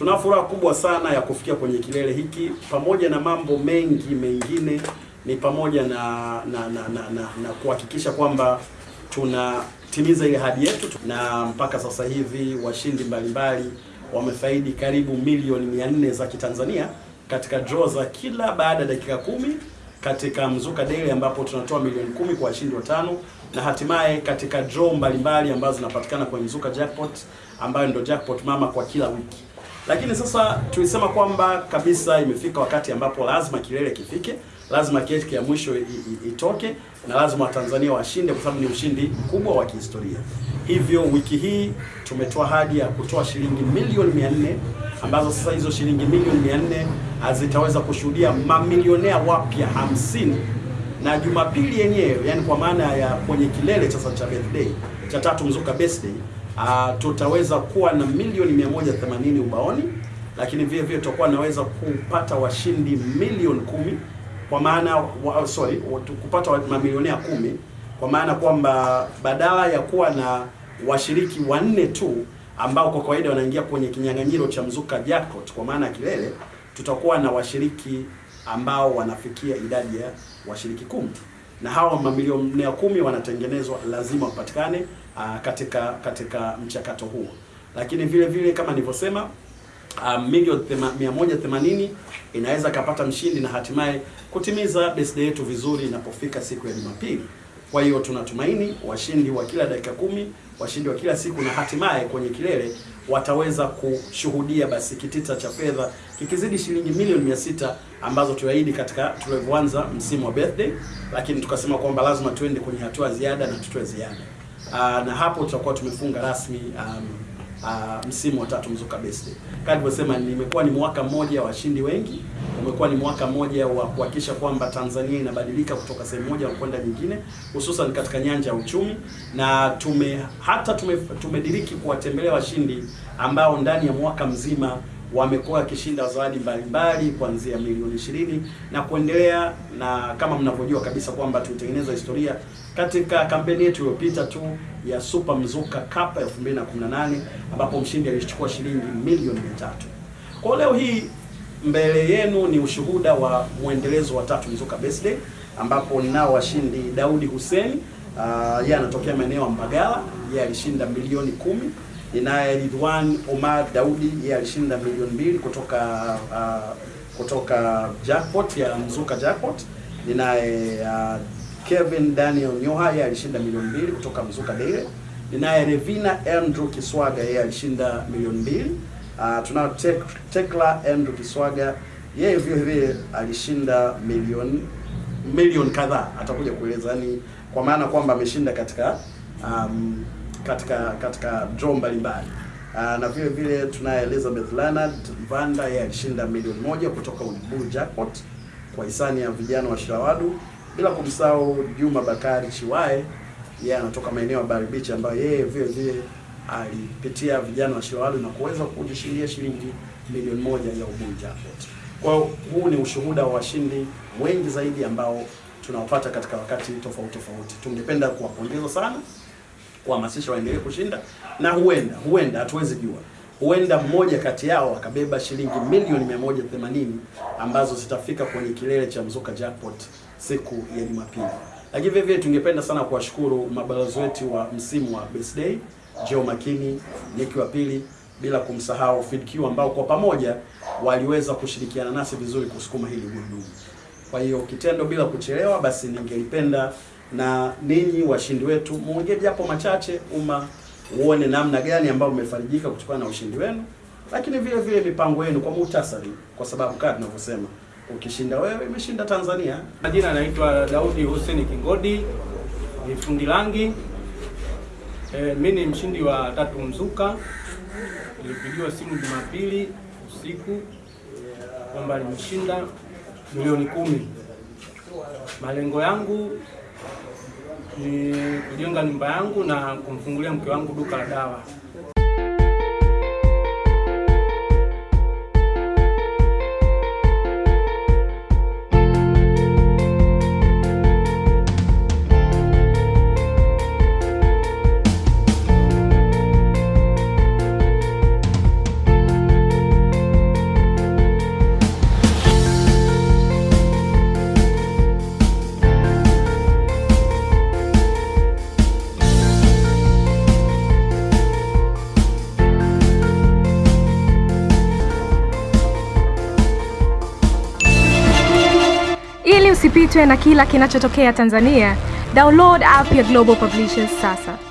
Tuna furaha kubwa sana ya kufikia kwenye kilele hiki, pamoja na mambo mengi mengine, ni pamoja na na na, na, na, na kuhakikisha kwamba tunatimiza ile hadi yetu, na mpaka sasa hivi washindi mbalimbali wamefaidi karibu milioni 400 za Kitanzania katika draw za kila baada ya dakika kumi katika Mzuka Daily ambapo tunatoa milioni kumi kwa washindi watano na hatimaye katika draw mbalimbali ambazo zinapatikana kwenye Mzuka Jackpot ambayo ndio jackpot mama kwa kila wiki. Lakini sasa tulisema kwamba kabisa imefika wakati ambapo lazima kilele kifike, lazima keki ya mwisho itoke na lazima Watanzania washinde kwa sababu ni ushindi mkubwa wa kihistoria. Hivyo wiki hii tumetoa ahadi ya kutoa shilingi milioni 400 ambazo sasa hizo shilingi milioni 400 zitaweza kushuhudia mamilionea wapya 50 na Jumapili yenyewe, yani kwa maana ya kwenye kilele sasa cha birthday cha tatu Mzuka birthday uh, tutaweza kuwa na milioni 180 ubaoni, lakini vile vile tutakuwa naweza kupata washindi milioni kumi kwa maana wa, sorry kupata mamilionea kumi kwa maana kwamba badala ya kuwa na washiriki wanne tu ambao kwa kawaida wanaingia kwenye kinyang'anyiro cha Mzuka Jackpot kwa maana ya kilele, tutakuwa na washiriki ambao wanafikia idadi ya washiriki kumi na hawa mamilionea kumi wanatengenezwa, lazima wapatikane uh, katika katika mchakato huo, lakini vile vile kama nilivyosema uh, milioni 180 inaweza kapata mshindi na hatimaye kutimiza birthday yetu vizuri inapofika siku ya Jumapili. Kwa hiyo tunatumaini washindi wa kila dakika kumi, washindi wa kila siku na hatimaye kwenye kilele wataweza kushuhudia basi kitita cha fedha kikizidi shilingi milioni mia sita ambazo tuahidi katika tulivyoanza msimu wa birthday, lakini tukasema kwamba lazima tuende kwenye hatua ziada na tutoe ziada. Aa, na hapo tutakuwa tumefunga rasmi um, uh, msimu wa tatu Mzuka Best. Kama nilivyosema, nimekuwa ni mwaka mmoja wa washindi wengi, umekuwa ni mwaka mmoja wa kuhakikisha kwamba Tanzania inabadilika kutoka sehemu moja kwenda nyingine, hususan katika nyanja ya uchumi, na tume hata tume, tumediriki kuwatembelea washindi ambao ndani ya mwaka mzima wamekuwa wakishinda zawadi mbalimbali kuanzia milioni ishirini na kuendelea, na kama mnavyojua kabisa kwamba tulitengeneza historia katika kampeni yetu iliyopita tu ya Super Mzuka Cup 2018 ambapo mshindi alichukua shilingi milioni 300. Kwa leo hii mbele yenu ni ushuhuda wa mwendelezo wa tatu Mzuka Birthday ambapo ninao washindi Daudi Hussein uh, yeye anatokea maeneo ya Mbagala, yeye alishinda milioni kumi. Ninaye Ridwan Omar Daudi, yeye alishinda milioni mbili kutoka uh, kutoka jackpot ya Mzuka Jackpot. Ninaye uh, Kevin Daniel Nyoha yeye alishinda milioni mbili kutoka Mzuka dele. Ninaye Revina Andrew Kiswaga yeye alishinda milioni mbili. Uh, tunao Tek, Tekla Andrew Kiswaga yeye vile vile alishinda milioni milioni kadhaa, atakuja kueleza yani, kwa maana kwamba ameshinda katika um, katika katika draw mbalimbali. Uh, na vile vile tunaye Elizabeth Leonard Vanda ya alishinda milioni moja kutoka Uliburu Jackpot kwa hisani ya vijana wa Shawadu, bila kumsahau Juma Bakari Chiwae yeye anatoka maeneo ya Bari Beach ambayo yeye vile vile alipitia vijana wa Shawadu na kuweza kujishindia shilingi milioni moja ya Uburu Jackpot. Kwa huu ni ushuhuda wa washindi wengi zaidi ambao tunawapata katika wakati tofauti tofauti. Tungependa kuwapongeza sana kuhamasisha waendelee kushinda, na huenda huenda, hatuwezi jua, huenda mmoja kati yao akabeba shilingi milioni 180 ambazo zitafika kwenye kilele cha Mzuka Jackpot siku ya Jumapili. Lakini vile vile tungependa sana kuwashukuru mabalozi wetu wa msimu wa birthday, Joe Makini, Nick wa pili, bila kumsahau FidQ ambao kwa pamoja waliweza kushirikiana nasi vizuri kusukuma hili gurudumu. Kwa hiyo kitendo bila kuchelewa, basi ningelipenda na ninyi washindi wetu muongee japo machache, umma uone namna gani ambayo umefarijika kutokana na ushindi wenu, lakini vile vile mipango yenu kwa muhtasari, kwa sababu kama tunavyosema, ukishinda wewe imeshinda Tanzania. Majina anaitwa Daudi Hussein Kingodi, ni fundi rangi. E, mi ni mshindi wa tatu Mzuka. Nilipigiwa simu Jumapili usiku kwamba nimeshinda milioni kumi. Malengo yangu ni kujenga nyumba yangu na kumfungulia mke wangu duka la dawa. Usipitwe na kila kinachotokea Tanzania, download app ya Global Publishers sasa.